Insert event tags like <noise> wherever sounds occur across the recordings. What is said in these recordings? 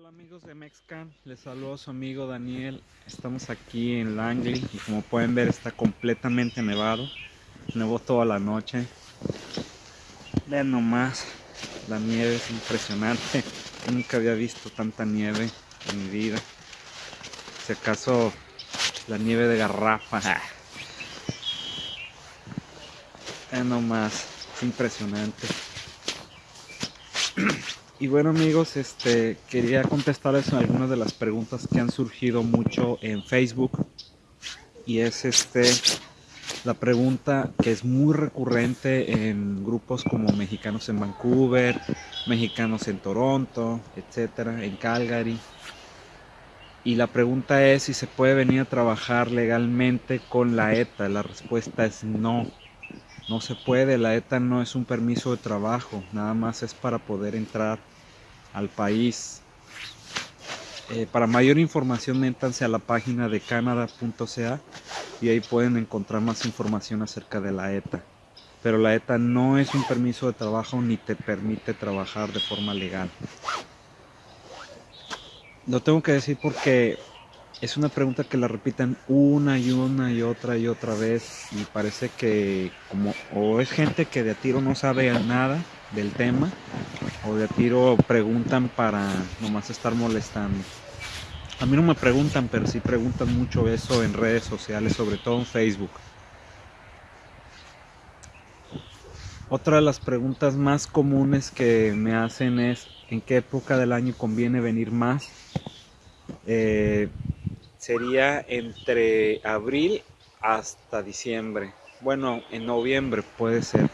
Hola amigos de Mexcan, les saludo a su amigo Daniel. Estamos aquí en Langley y como pueden ver está completamente nevado. Nevó toda la noche. Vean nomás, la nieve es impresionante. <laughs> Nunca había visto tanta nieve en mi vida. Si acaso la nieve de garrafa. Vean nomás, es impresionante. <clears throat> Y bueno amigos, este quería contestarles algunas de las preguntas que han surgido mucho en Facebook. Y es este la pregunta que es muy recurrente en grupos como mexicanos en Vancouver, mexicanos en Toronto, etcétera, en Calgary. Y la pregunta es si se puede venir a trabajar legalmente con la ETA. La respuesta es no. No se puede, la ETA no es un permiso de trabajo, nada más es para poder entrar al país. Eh, para mayor información métanse a la página de canada.ca y ahí pueden encontrar más información acerca de la ETA. Pero la ETA no es un permiso de trabajo ni te permite trabajar de forma legal. Lo tengo que decir porque es una pregunta que la repiten una y una y otra y otra vez y parece que como o es gente que de a tiro no sabe nada del tema o de tiro preguntan para nomás estar molestando. A mí no me preguntan, pero sí preguntan mucho eso en redes sociales, sobre todo en Facebook. Otra de las preguntas más comunes que me hacen es en qué época del año conviene venir más. Eh, sería entre abril hasta diciembre. Bueno, en noviembre puede ser.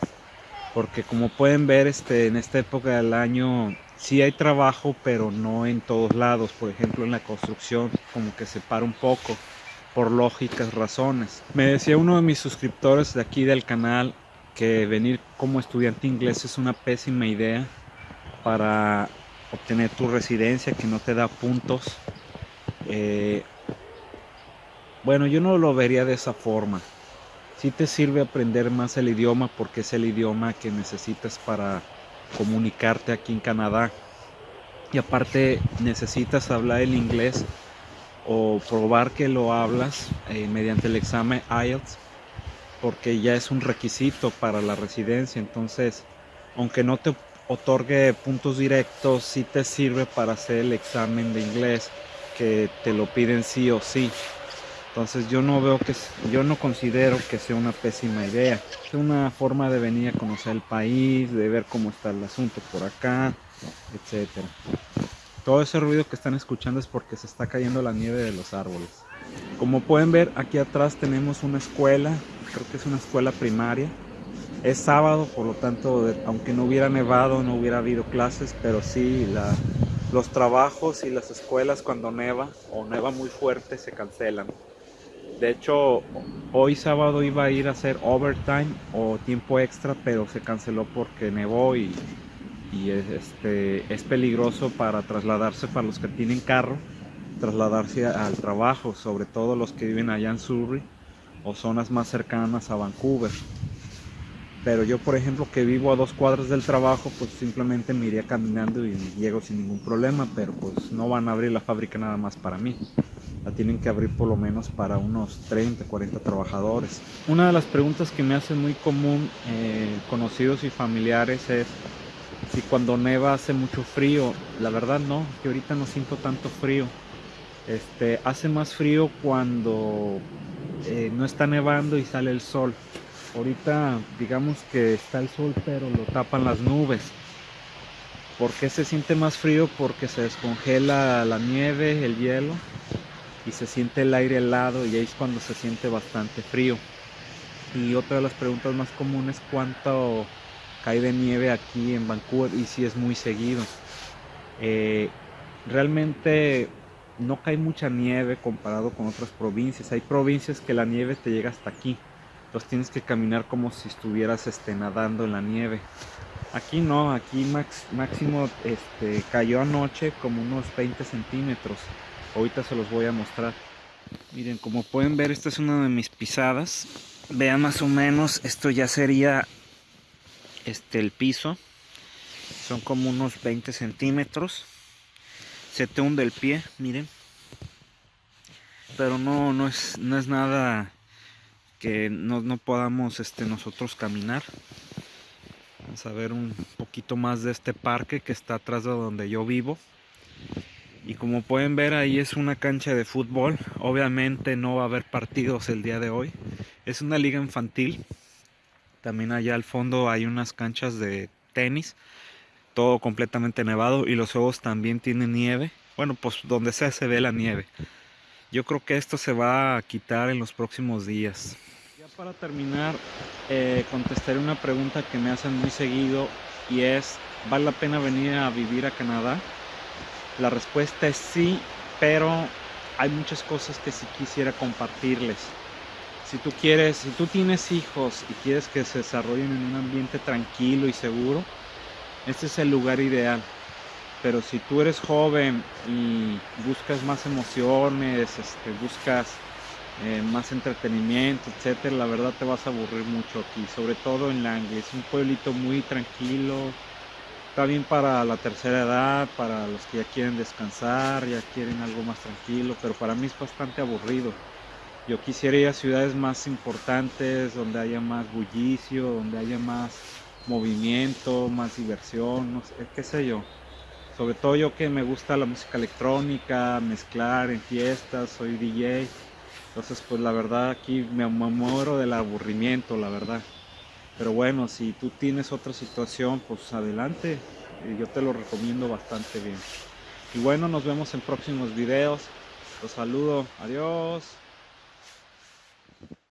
Porque como pueden ver, este, en esta época del año sí hay trabajo, pero no en todos lados. Por ejemplo, en la construcción como que se para un poco por lógicas razones. Me decía uno de mis suscriptores de aquí del canal que venir como estudiante inglés es una pésima idea para obtener tu residencia que no te da puntos. Eh, bueno, yo no lo vería de esa forma. Sí te sirve aprender más el idioma porque es el idioma que necesitas para comunicarte aquí en Canadá. Y aparte necesitas hablar el inglés o probar que lo hablas eh, mediante el examen IELTS porque ya es un requisito para la residencia. Entonces, aunque no te otorgue puntos directos, sí te sirve para hacer el examen de inglés que te lo piden sí o sí. Entonces yo no veo que, yo no considero que sea una pésima idea. Es una forma de venir a conocer el país, de ver cómo está el asunto por acá, etcétera. Todo ese ruido que están escuchando es porque se está cayendo la nieve de los árboles. Como pueden ver, aquí atrás tenemos una escuela, creo que es una escuela primaria. Es sábado, por lo tanto, aunque no hubiera nevado, no hubiera habido clases, pero sí los trabajos y las escuelas cuando neva o neva muy fuerte se cancelan. De hecho, hoy sábado iba a ir a hacer overtime o tiempo extra, pero se canceló porque nevó y, este, es peligroso para trasladarse para los que tienen carro, trasladarse al trabajo, sobre todo los que viven allá en Surrey o zonas más cercanas a Vancouver. Pero yo, por ejemplo, que vivo a dos cuadras del trabajo, pues simplemente me iría caminando y llego sin ningún problema, pero pues no van a abrir la fábrica nada más para mí la tienen que abrir por lo menos para unos 30, 40 trabajadores. Una de las preguntas que me hacen muy común eh, conocidos y familiares es si cuando neva hace mucho frío. La verdad no, que ahorita no siento tanto frío. Este, hace más frío cuando eh, no está nevando y sale el sol. Ahorita digamos que está el sol pero lo tapan las nubes. ¿Por qué se siente más frío? Porque se descongela la nieve, el hielo y se siente el aire helado y ahí es cuando se siente bastante frío. Y otra de las preguntas más comunes, ¿cuánto cae de nieve aquí en Vancouver? Y si es muy seguido. Eh, realmente no cae mucha nieve comparado con otras provincias. Hay provincias que la nieve te llega hasta aquí. Entonces tienes que caminar como si estuvieras este, nadando en la nieve. Aquí no, aquí máximo este, cayó anoche como unos 20 centímetros ahorita se los voy a mostrar miren como pueden ver esta es una de mis pisadas vean más o menos esto ya sería este el piso son como unos 20 centímetros se te hunde el pie, miren. Pero no, no es, no es nada que no, no podamos este, nosotros caminar. Vamos a ver un poquito más de este parque que está atrás de donde yo vivo. Y como pueden ver ahí es una cancha de fútbol. Obviamente no va a haber partidos el día de hoy. Es una liga infantil. También allá al fondo hay unas canchas de tenis. Todo completamente nevado y los juegos también tienen nieve. Bueno, pues donde sea se ve la nieve. Yo creo que esto se va a quitar en los próximos días. Ya para terminar, eh, contestaré una pregunta que me hacen muy seguido y es, ¿vale la pena venir a vivir a Canadá? La respuesta es sí, pero hay muchas cosas que sí quisiera compartirles. Si tú quieres, si tú tienes hijos y quieres que se desarrollen en un ambiente tranquilo y seguro, este es el lugar ideal. Pero si tú eres joven y buscas más emociones, este, buscas eh, más entretenimiento, etcétera, la verdad te vas a aburrir mucho aquí, sobre todo en Langley. Es un pueblito muy tranquilo, Está bien para la tercera edad, para los que ya quieren descansar, ya quieren algo más tranquilo, pero para mí es bastante aburrido. Yo quisiera ir a ciudades más importantes, donde haya más bullicio, donde haya más movimiento, más diversión, no sé, qué sé yo. Sobre todo yo que me gusta la música electrónica, mezclar en fiestas, soy DJ. Entonces pues la verdad aquí me muero del aburrimiento, la verdad. Pero bueno, si tú tienes otra situación, pues adelante. Eh, yo te lo recomiendo bastante bien. Y bueno, nos vemos en próximos videos. Los saludo. Adiós.